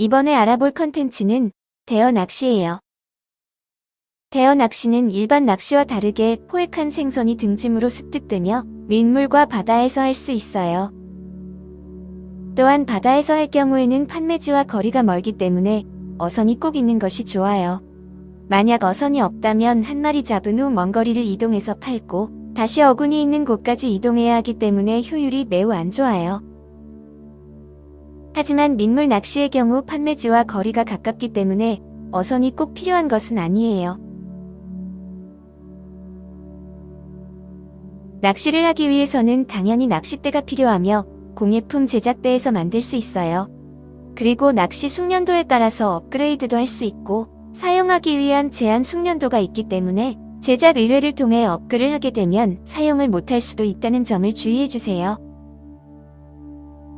이번에 알아볼 컨텐츠는 대어 낚시예요. 대어 낚시는 일반 낚시와 다르게 포획한 생선이 등짐으로 습득되며 민물과 바다에서 할 수 있어요. 또한 바다에서 할 경우에는 판매지와 거리가 멀기 때문에 어선이 꼭 있는 것이 좋아요. 만약 어선이 없다면 한 마리 잡은 후 먼 거리를 이동해서 팔고 다시 어군이 있는 곳까지 이동해야 하기 때문에 효율이 매우 안 좋아요. 하지만 민물 낚시의 경우 판매지와 거리가 가깝기 때문에 어선이 꼭 필요한 것은 아니에요. 낚시를 하기 위해서는 당연히 낚싯대가 필요하며 공예품 제작대에서 만들 수 있어요. 그리고 낚시 숙련도에 따라서 업그레이드도 할 수 있고 사용하기 위한 제한 숙련도가 있기 때문에 제작 의뢰를 통해 업글을 하게 되면 사용을 못할 수도 있다는 점을 주의해주세요.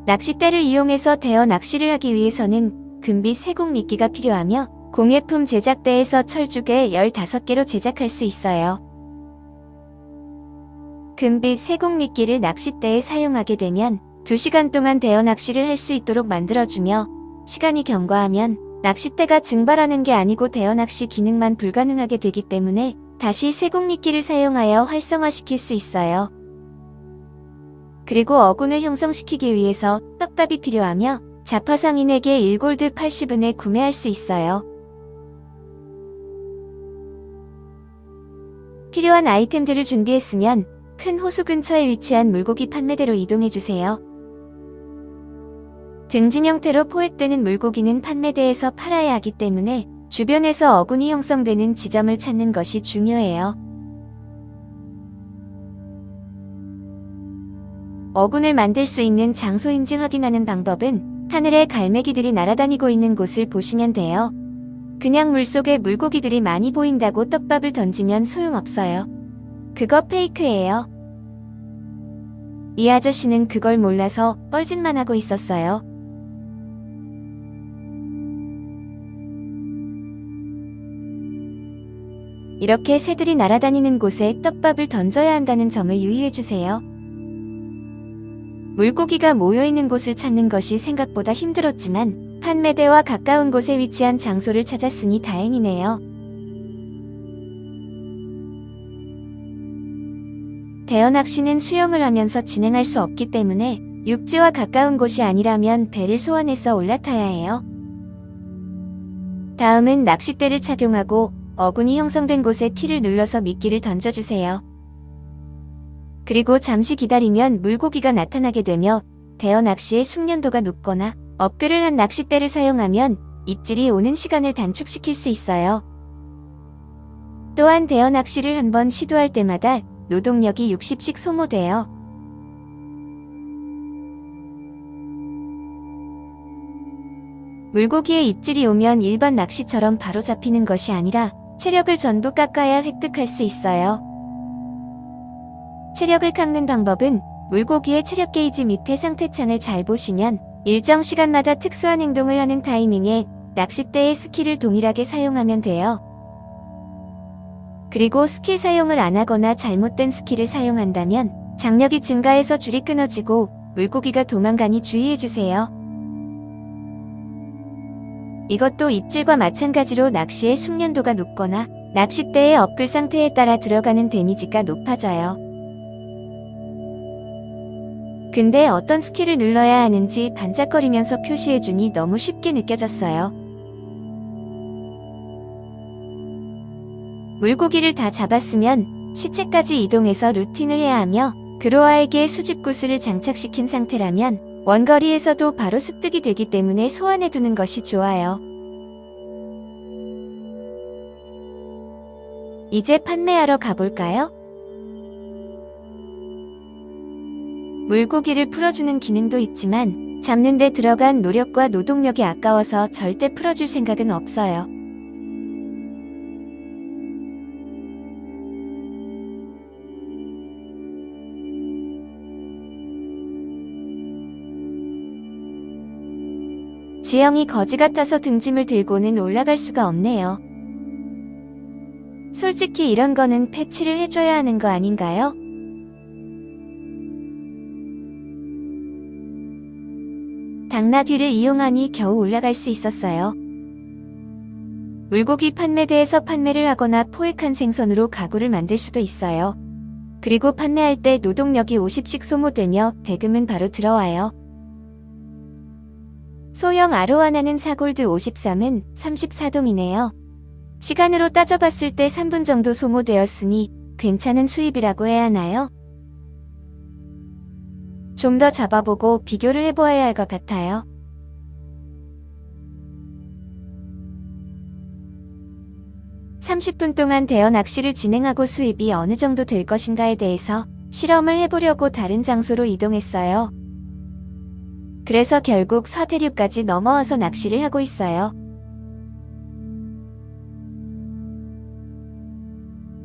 낚싯대를 이용해서 대어 낚시를 하기 위해서는 금비 세곡 미끼가 필요하며 공예품 제작대에서 철쭉에 15개로 제작할 수 있어요. 금빛 세곡 미끼를 낚싯대에 사용하게 되면 2시간 동안 대어 낚시를 할 수 있도록 만들어주며 시간이 경과하면 낚싯대가 증발하는 게 아니고 대어 낚시 기능만 불가능하게 되기 때문에 다시 세곡 미끼를 사용하여 활성화시킬 수 있어요. 그리고 어군을 형성시키기 위해서 떡밥이 필요하며 자파상인에게 1골드 80은에 구매할 수 있어요. 필요한 아이템들을 준비했으면 큰 호수 근처에 위치한 물고기 판매대로 이동해주세요. 등짐 형태로 포획되는 물고기는 판매대에서 팔아야 하기 때문에 주변에서 어군이 형성되는 지점을 찾는 것이 중요해요. 어군을 만들 수 있는 장소인지 확인하는 방법은 하늘에 갈매기들이 날아다니고 있는 곳을 보시면 돼요. 그냥 물속에 물고기들이 많이 보인다고 떡밥을 던지면 소용없어요. 그거 페이크예요. 이 아저씨는 그걸 몰라서 뻘짓만 하고 있었어요. 이렇게 새들이 날아다니는 곳에 떡밥을 던져야 한다는 점을 유의해주세요. 물고기가 모여있는 곳을 찾는 것이 생각보다 힘들었지만 판매대와 가까운 곳에 위치한 장소를 찾았으니 다행이네요. 대어 낚시는 수영을 하면서 진행할 수 없기 때문에 육지와 가까운 곳이 아니라면 배를 소환해서 올라타야 해요. 다음은 낚싯대를 착용하고 어군이 형성된 곳에 T를 눌러서 미끼를 던져주세요. 그리고 잠시 기다리면 물고기가 나타나게 되며 대어 낚시의 숙련도가 높거나 업글을 한 낚싯대를 사용하면 입질이 오는 시간을 단축시킬 수 있어요. 또한 대어 낚시를 한번 시도할 때마다 노동력이 60씩 소모돼요. 물고기의 입질이 오면 일반 낚시처럼 바로 잡히는 것이 아니라 체력을 전부 깎아야 획득할 수 있어요. 체력을 깎는 방법은 물고기의 체력 게이지 밑에 상태창을 잘 보시면 일정 시간마다 특수한 행동을 하는 타이밍에 낚싯대의 스킬을 동일하게 사용하면 돼요. 그리고 스킬 사용을 안 하거나 잘못된 스킬을 사용한다면 장력이 증가해서 줄이 끊어지고 물고기가 도망가니 주의해주세요. 이것도 입질과 마찬가지로 낚시의 숙련도가 높거나 낚싯대의 업글 상태에 따라 들어가는 데미지가 높아져요. 근데 어떤 스킬을 눌러야 하는지 반짝거리면서 표시해주니 너무 쉽게 느껴졌어요. 물고기를 다 잡았으면 시체까지 이동해서 looting을 해야 하며 그로아에게 수집 구슬을 장착시킨 상태라면 원거리에서도 바로 습득이 되기 때문에 소환해두는 것이 좋아요. 이제 판매하러 가볼까요? 물고기를 풀어주는 기능도 있지만 잡는 데 들어간 노력과 노동력이 아까워서 절대 풀어줄 생각은 없어요. 지영이 거지 같아서 등짐을 들고는 올라갈 수가 없네요. 솔직히 이런 거는 패치를 해줘야 하는 거 당나귀를 이용하니 겨우 올라갈 수 있었어요. 물고기 판매대에서 판매를 하거나 포획한 생선으로 가구를 만들 수도 있어요. 그리고 판매할 때 노동력이 50씩 소모되며 대금은 바로 들어와요. 소형 아로하나는 사골드 53은 34동이네요. 시간으로 따져봤을 때 3분 정도 소모되었으니 괜찮은 수입이라고 해야 하나요? 좀 더 잡아보고 비교를 해보아야 할 것 같아요. (30분) 동안 대여 낚시를 진행하고 수입이 어느 정도 될 것인가에 대해서 실험을 해보려고 다른 장소로 이동했어요. 그래서 결국 서대류까지 넘어와서 낚시를 하고 있어요.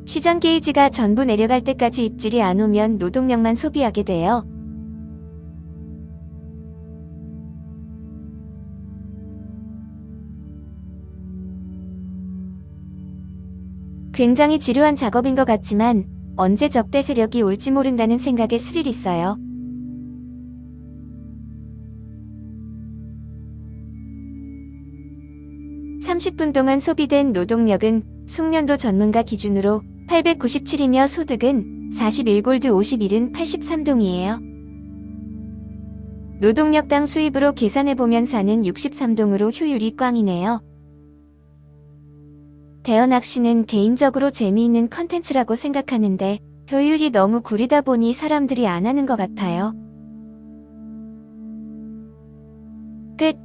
시전 게이지가 전부 내려갈 때까지 입질이 안 오면 노동력만 소비하게 돼요. 굉장히 지루한 작업인 것 같지만 언제 적대 세력이 올지 모른다는 생각에 스릴 있어요. (30분) 동안 소비된 노동력은 숙련도 전문가 기준으로 897이며 소득은 41골드 51은 83동이에요. 노동력당 수입으로 계산해보면 사는 63동으로 효율이 꽝이네요. 대여 낚시는 개인적으로 재미있는 컨텐츠라고 생각하는데 효율이 너무 구리다 보니 사람들이 안 하는 것 같아요. 끝